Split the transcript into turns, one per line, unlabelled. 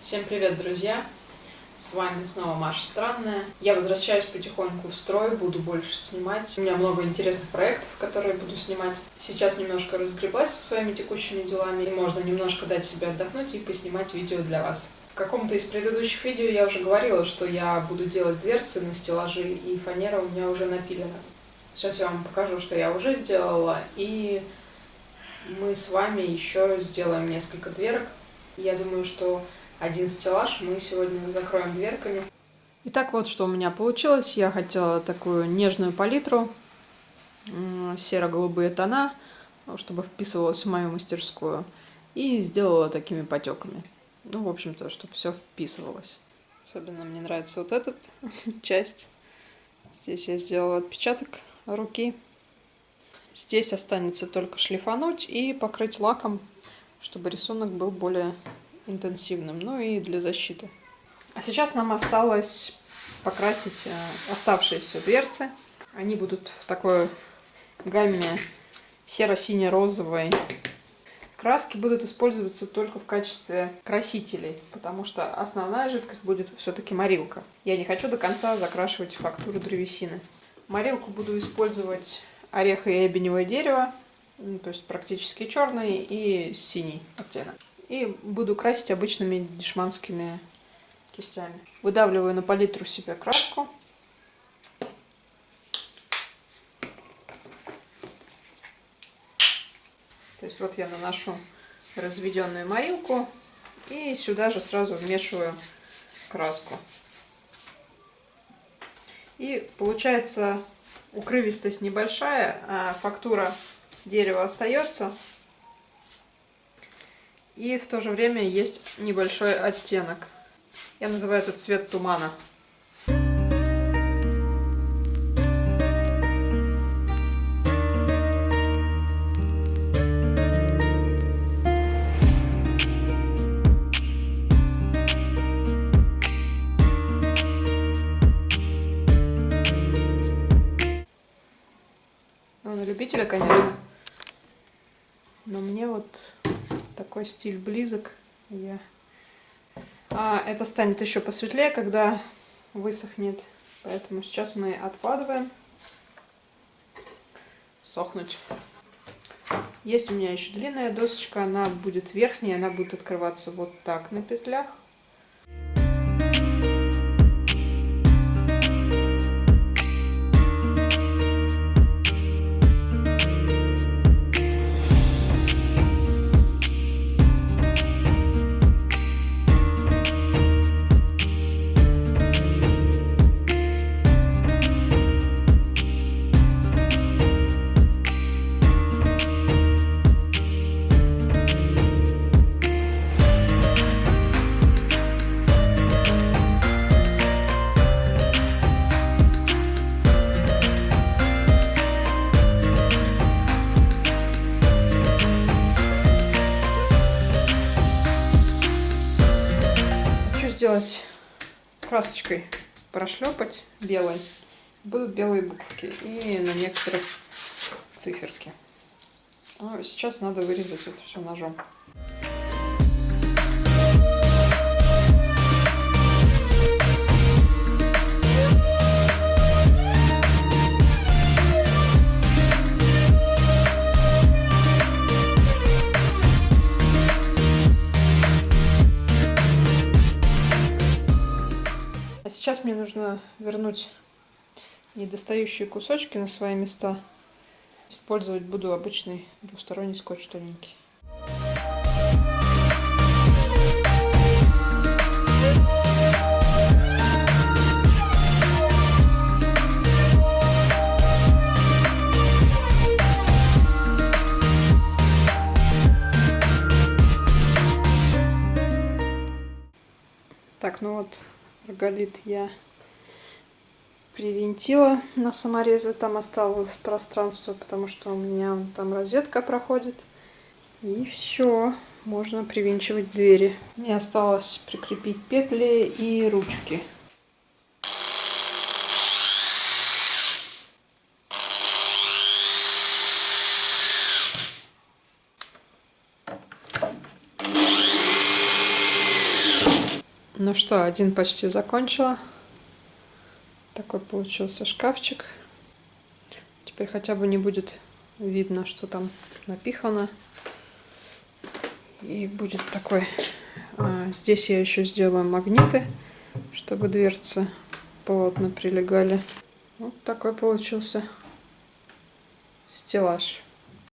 Всем привет, друзья! С вами снова Маша Странная. Я возвращаюсь потихоньку в строй, буду больше снимать. У меня много интересных проектов, которые буду снимать. Сейчас немножко разгреблась со своими текущими делами, и можно немножко дать себе отдохнуть и поснимать видео для вас. В каком-то из предыдущих видео я уже говорила, что я буду делать дверцы на стеллажи, и фанера у меня уже напилена. Сейчас я вам покажу, что я уже сделала, и мы с вами еще сделаем несколько дверок. Я думаю, что один стеллаж мы сегодня закроем дверками. Итак, вот что у меня получилось. Я хотела такую нежную палитру, серо-голубые тона, чтобы вписывалось в мою мастерскую. И сделала такими потеками. Ну, в общем-то, чтобы все вписывалось. Особенно мне нравится вот эта часть. Здесь я сделала отпечаток руки. Здесь останется только шлифануть и покрыть лаком, чтобы рисунок был более интенсивным, ну и для защиты. А сейчас нам осталось покрасить э, оставшиеся дверцы. Они будут в такой гамме серо-сине-розовой. Краски будут использоваться только в качестве красителей, потому что основная жидкость будет все-таки морилка. Я не хочу до конца закрашивать фактуру древесины. Морилку буду использовать ореха и эбеневое дерево, то есть практически черный и синий оттенок. И буду красить обычными дешманскими кистями. Выдавливаю на палитру себе краску. То есть вот я наношу разведенную морилку и сюда же сразу вмешиваю краску. И получается укрывистость небольшая, а фактура дерева остается. И в то же время есть небольшой оттенок. Я называю этот цвет тумана. Ну, на любителя, конечно. Но мне вот такой стиль близок. Я... А это станет еще посветлее, когда высохнет. Поэтому сейчас мы откладываем сохнуть. Есть у меня еще длинная досочка, она будет верхняя, она будет открываться вот так на петлях. Сделать красочкой, прошлепать белой. Будут белые буквки и на некоторых циферки. Ну, сейчас надо вырезать это все ножом. Мне нужно вернуть недостающие кусочки на свои места. Использовать буду обычный двусторонний скотч тоненький. Так, ну вот Роголит я привинтила на саморезы. Там осталось пространство, потому что у меня там розетка проходит. И все, можно привинчивать двери. Мне осталось прикрепить петли и ручки. Ну что, один почти закончила. Такой получился шкафчик. Теперь хотя бы не будет видно, что там напихано. И будет такой... А, здесь я еще сделаю магниты, чтобы дверцы плотно прилегали. Вот такой получился стеллаж.